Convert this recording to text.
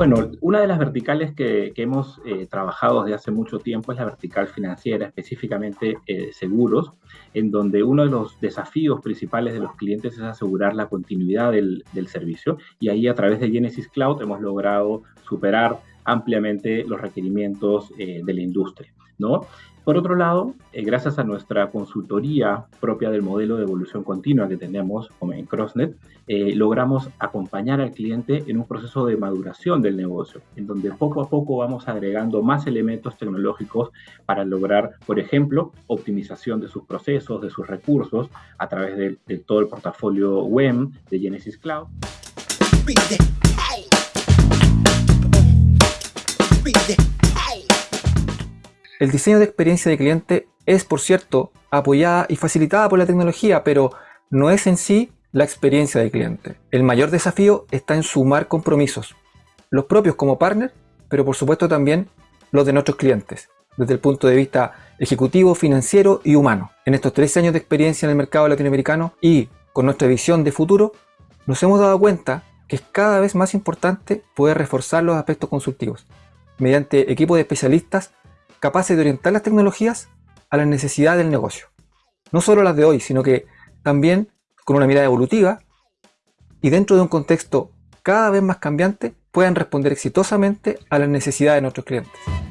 Bueno, una de las verticales que, hemos eh, trabajado desde hace mucho tiempo es la vertical financiera, específicamente eh, seguros, en donde uno de los desafíos principales de los clientes es asegurar la continuidad del, servicio. Y ahí a través de Genesis Cloud hemos logrado superar ampliamente los requerimientos eh, de la industria. ¿no? Por otro lado, eh, gracias a nuestra consultoría propia del modelo de evolución continua que tenemos en CrossNet, eh, logramos acompañar al cliente en un proceso de maduración del negocio, en donde poco a poco vamos agregando más elementos tecnológicos para lograr, por ejemplo, optimización de sus procesos, de sus recursos, a través de, todo el portafolio WEM de Genesis Cloud. El diseño de experiencia de cliente es, por cierto, apoyada y facilitada por la tecnología, pero no es en sí la experiencia de cliente. El mayor desafío está en sumar compromisos, los propios como partner, pero por supuesto también los de nuestros clientes, desde el punto de vista ejecutivo, financiero y humano. En estos tres años de experiencia en el mercado latinoamericano y con nuestra visión de futuro, nos hemos dado cuenta que es cada vez más importante poder reforzar los aspectos consultivos mediante equipos de especialistas capaces de orientar las tecnologías a las necesidades del negocio. No solo las de hoy, sino que también con una mirada evolutiva y dentro de un contexto cada vez más cambiante puedan responder exitosamente a las necesidades de nuestros clientes.